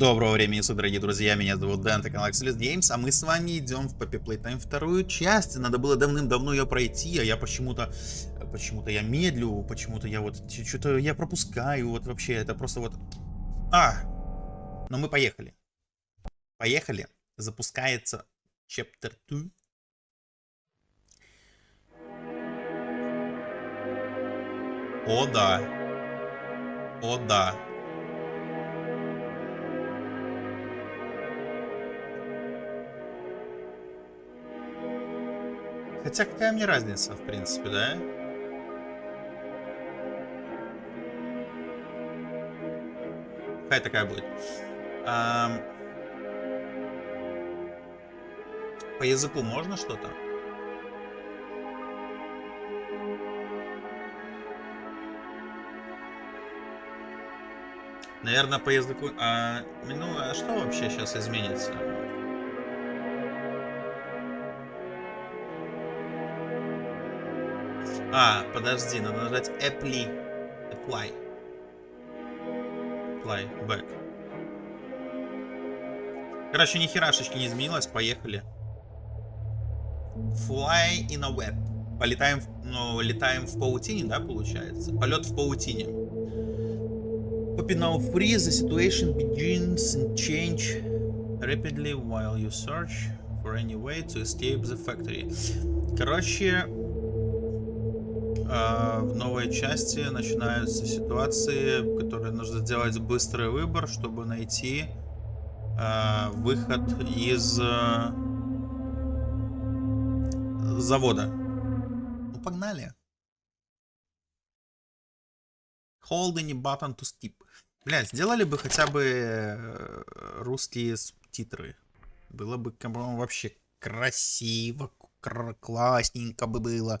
Доброго времени суток, дорогие друзья, меня зовут Дэн, это канал Axelis Games, а мы с вами идем в Poppy Playtime вторую часть. Надо было давным-давно ее пройти, а я почему-то, почему-то я медлю, почему-то я вот, что-то я пропускаю, вот вообще, это просто вот... А! Но мы поехали. Поехали. Запускается Chapter 2. О да. О да. Хотя какая мне разница, в принципе, да? Какая такая будет. А... По языку можно что-то? Наверное, по языку... А, ну, а что вообще сейчас изменится? А, подожди, надо нажать apply. Apply. Apply. Back. Короче, ни херашечки не изменилось. Поехали. Fly in a web. Полетаем, ну, летаем в паутине, да, получается? Полет в паутине. Poppy now free, the situation begins and change rapidly while you search for any way to escape the factory. Короче, а, в новой части начинаются ситуации, которые нужно сделать быстрый выбор, чтобы найти а, выход из а, завода. Ну, погнали. Hold any button to skip. Блять, сделали бы хотя бы э, русские субтитры. Было бы, вообще красиво, классненько бы было.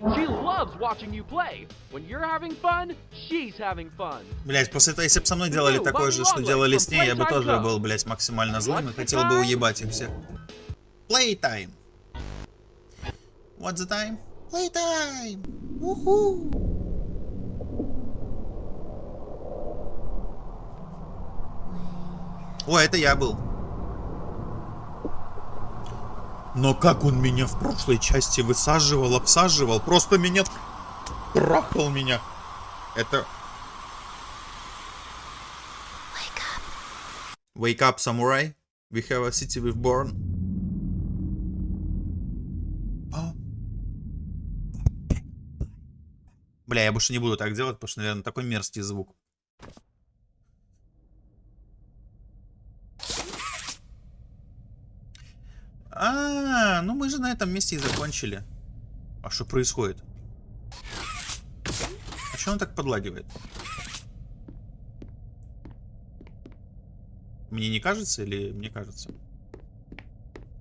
She loves watching you play. When you're having fun, she's having fun. Блять, после этого, если бы со мной делали такое же, что делали с ней, я бы тоже был, блять, максимально злым и хотел бы уебать их всех. Playtime. What's the time? Playtime. Уху. О, это я был. Но как он меня в прошлой части высаживал, обсаживал, просто меня трахал меня. Это... Wake up. Wake up, samurai. We have a city we've born. А? Бля, я больше не буду так делать, потому что, наверное, такой мерзкий звук. А, ну мы же на этом месте и закончили. А что происходит? А что он так подлагивает? Мне не кажется или мне кажется?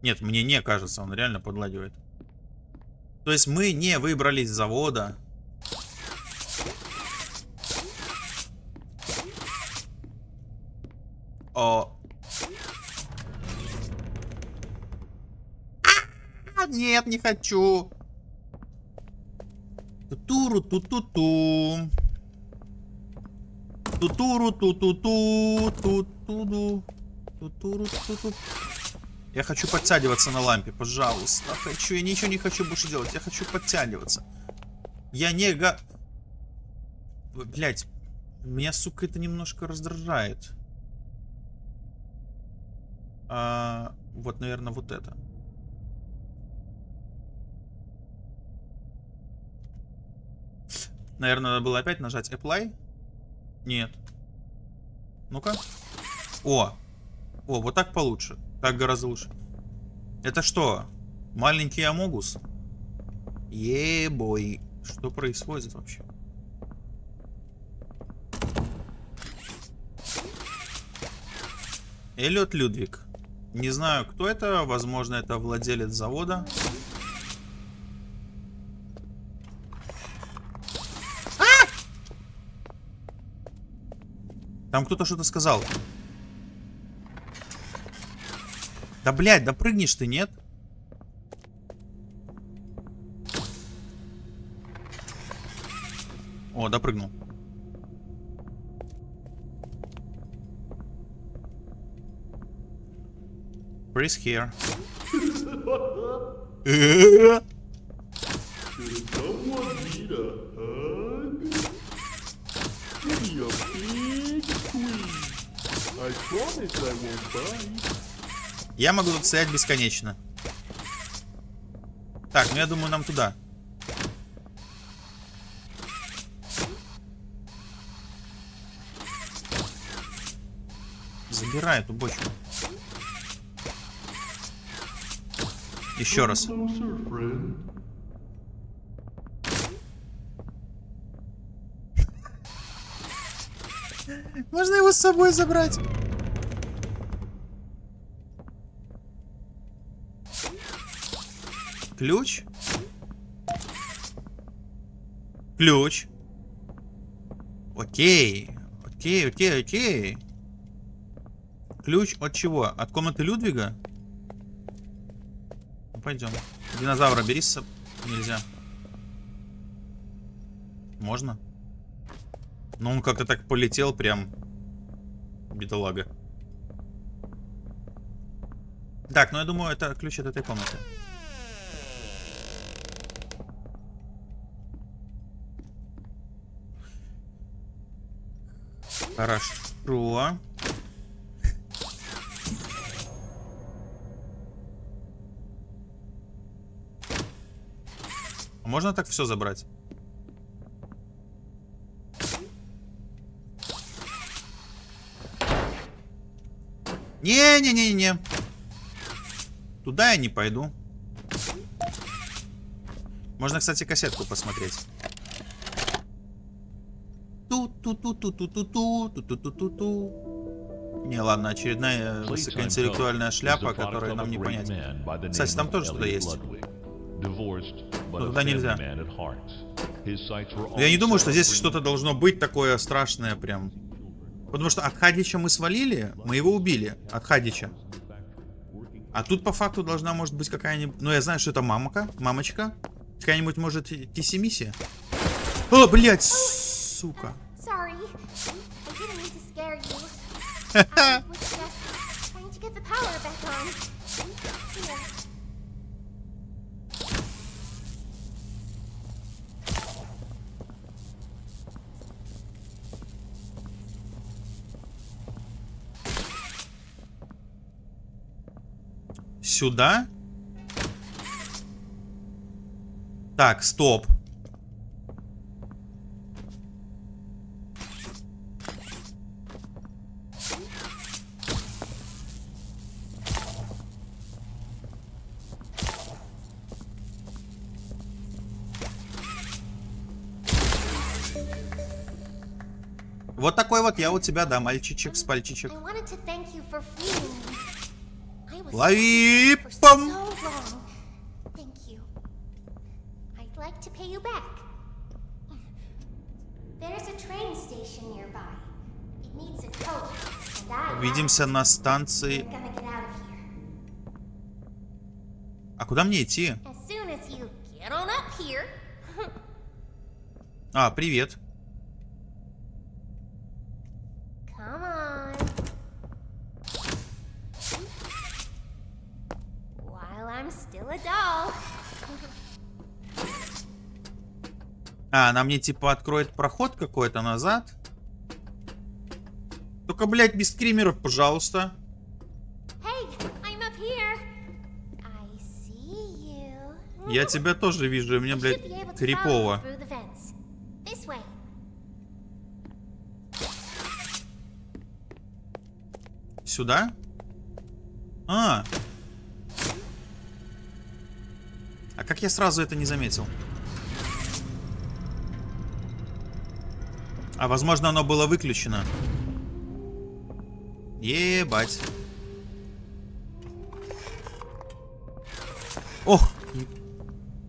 Нет, мне не кажется, он реально подлагивает. То есть мы не выбрались с завода. О, Нет, не хочу. Тутуру ту-ту-ту. Тутуру ту-ту-ту. Тутуру. Тутуру ту-ту. Я хочу подтягиваться на лампе, пожалуйста. Хочу, я ничего не хочу больше делать. Я хочу подтягиваться. Я не га... Блять, меня, сука, это немножко раздражает. А, вот, наверное, вот это. Наверное, надо было опять нажать apply. Нет. Ну-ка. О. О, вот так получше. Так гораздо лучше. Это что? Маленький Амогус? Ебой. Что происходит вообще? Эллиот Людвиг. Не знаю, кто это. Возможно, это владелец завода. Там кто-то что-то сказал. Да, блядь, да прыгнешь ты, нет? О, допрыгнул. Breeze here. Я могу тут стоять бесконечно. Так, ну я думаю, нам туда. Забирай эту бочку. Еще раз. Closer, friend. Можно его с собой забрать? Ключ? Ключ. Окей. Окей, окей, окей. Ключ от чего? От комнаты Людвига? Ну, пойдем. Динозавра бери с собой. Нельзя. Можно? Ну, он как-то так полетел прям. Бедолага. Так, ну я думаю, это ключ от этой комнаты. Хорошо. А Можно так все забрать? Не-не-не-не. Туда я не пойду. Можно, кстати, кассетку посмотреть. Ту-ту-ту-ту-ту-ту-ту, ту-ту-ту-ту-ту. Не, ладно, очередная высокоинтеллектуальная шляпа, которую нам не понять. Кстати, там тоже что-то есть. Но туда нельзя. Я не думаю, что здесь что-то должно быть такое страшное прям. Потому что от Хадича мы свалили, мы его убили. От Хадича. А тут по факту должна может быть какая-нибудь... Ну, я знаю, что это мамка, мамочка. Какая-нибудь, может, Тиси-Миси. О, блядь, сука. Sorry. I didn't mean to scare you. I was just trying to get the power back on. Here. Сюда? Так, стоп. Вот такой вот я у тебя, да, мальчичек с пальчичек. I wanted to thank you for freeing me. I was Лови, for so пам. long. Thank you. I'd like to pay you back. There's a train station nearby. It needs a coat, and I Увидимся на станции. I'm gonna get out of here. А куда мне идти? As soon as you get on up here. А, привет. Come on. While I'm still a doll. А, она мне типа откроет проход какой-то назад. Только, блядь, без скримеров, пожалуйста. Hey. Я тебя тоже вижу, и мне, блядь, крипово. Сюда? А. А как я сразу это не заметил? А возможно оно было выключено. Ебать. Ох!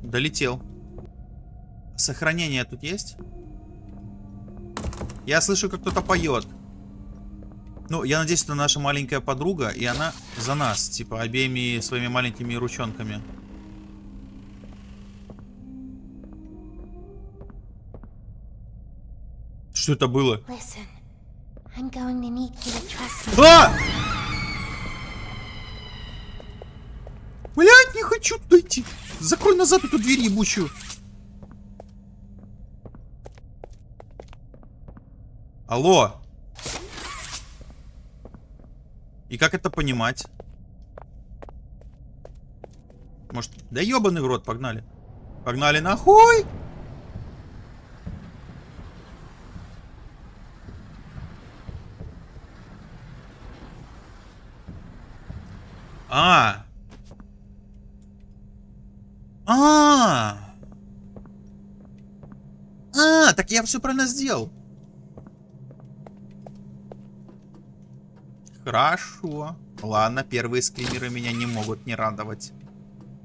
Долетел. Сохранение тут есть? Я слышу, как кто-то поет. Ну, я надеюсь, это наша маленькая подруга, и она за нас, типа, обеими своими маленькими ручонками. Что это было? А! Блять, не хочу туда идти. Закрой назад эту дверь ебучую. Алло. И как это понимать? Может, да ебаный в рот, погнали. Погнали нахуй! А. А. А, так я все правильно сделал. Хорошо. Ладно, первые скримеры меня не могут не радовать.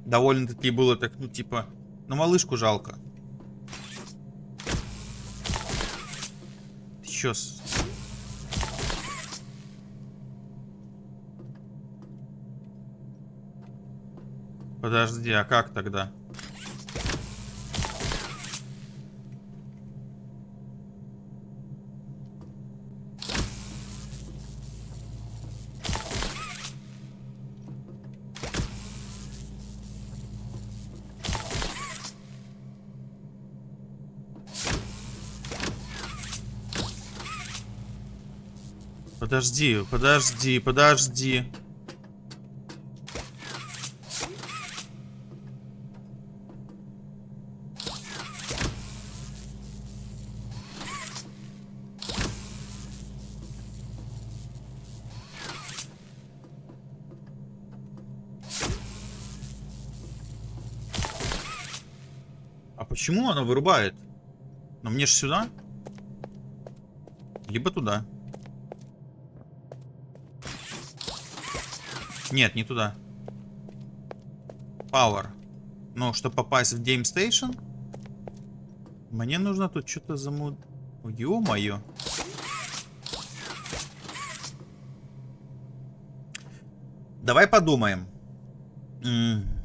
Довольно-таки было так, ну типа, ну малышку жалко. Ты чё с- Подожди, а как тогда? Подожди, подожди, подожди. А почему она вырубает? Но мне же сюда? Либо туда. Нет, не туда. Power. Но чтобы попасть в Game Station, мне нужно тут что-то замут... Ё-моё. Давай подумаем. М. А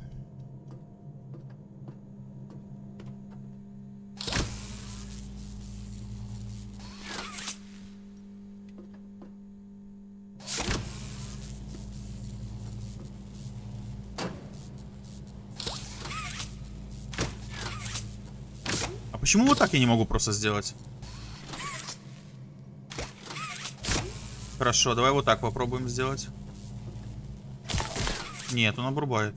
почему вот так я не могу просто сделать? Хорошо, давай вот так попробуем сделать. Нет, он обрубает.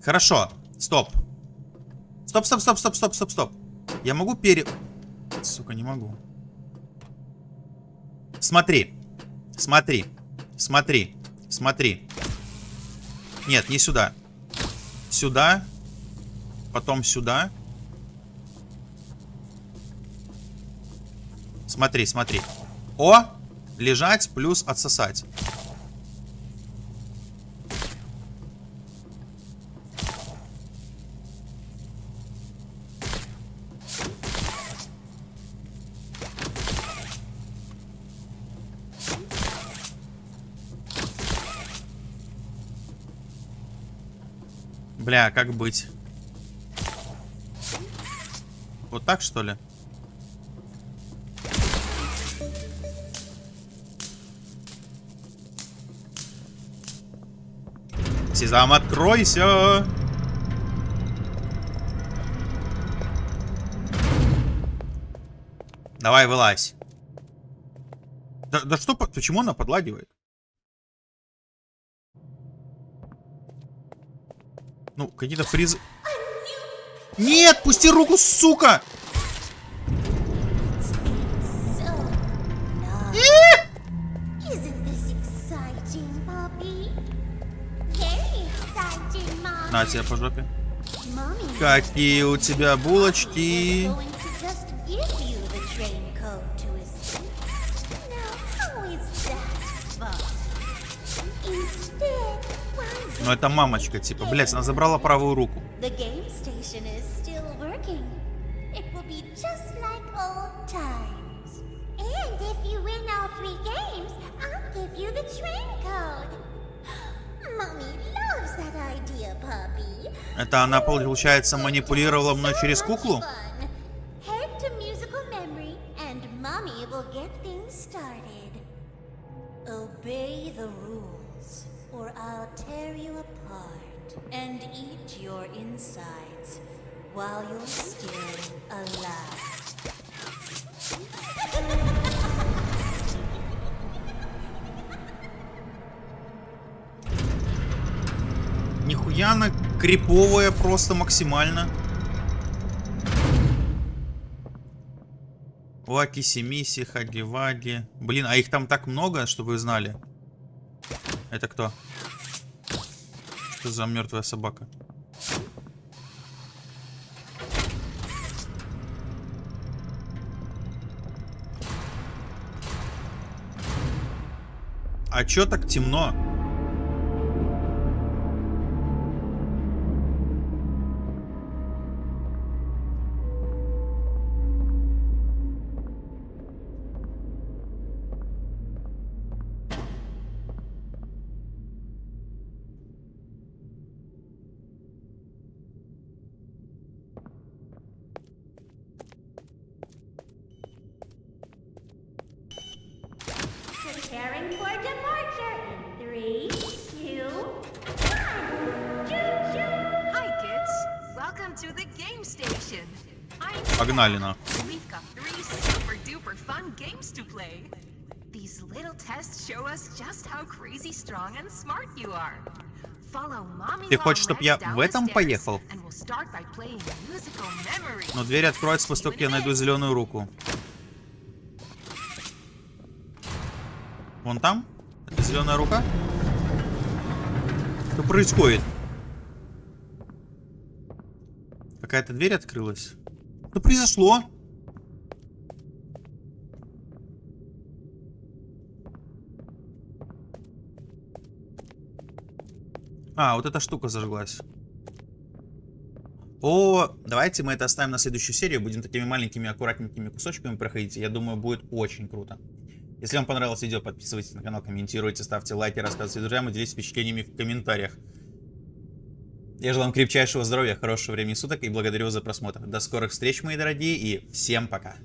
Хорошо, стоп. Стоп, стоп, стоп, стоп, стоп, стоп, стоп. Я могу пере... Сука, не могу. Смотри. Смотри. Смотри. Смотри. Нет, не сюда. Сюда. Потом сюда. Смотри, смотри. О! Лежать плюс отсосать. Бля, как быть? Вот так, что ли? Сезам, откройся! Давай, вылазь. Да, да что, по- почему она подлагивает? Ну, какие-то фризы... Нет, пусти руку, сука! На тебе по жопе. Какие у тебя булочки. You the train code. Mommy loves that idea, puppy. Это она, получается, манипулировала мной через куклу? Obey the rules, or I'll tear you apart and eat your insides while you're still alive. Нихуя она криповая просто максимально. Лаки Семиси, Хаги Ваги. Блин, а их там так много, чтобы вы знали. Это кто? Что за мертвая собака? А чё так темно? To play. These little tests show us just how crazy strong and smart you are. Ты хочешь, чтоб я в этом поехал? Но дверь откроется после того, как я найду зеленую руку. Вон там? Это зеленая рука? Что происходит? Какая-то дверь открылась. Что произошло? А, вот эта штука зажглась. О, давайте мы это оставим на следующую серию. Будем такими маленькими, аккуратненькими кусочками проходить. Я думаю, будет очень круто. Если вам понравилось видео, подписывайтесь на канал, комментируйте, ставьте лайки, рассказывайте друзьям и делитесь впечатлениями в комментариях. Я желаю вам крепчайшего здоровья, хорошего времени суток и благодарю вас за просмотр. До скорых встреч, мои дорогие, и всем пока.